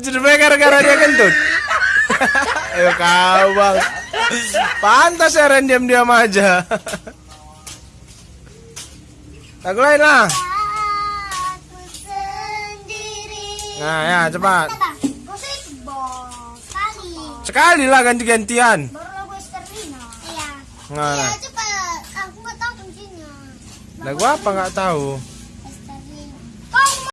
Jadi gara-gara dia kentut. Ayo kau bang. Pantas ya Ren diam-diam aja. Lagu lain lah. Nah ya cepat. Sekali lah ganti-gantian. Nah, nah. lagu apa nggak tahu?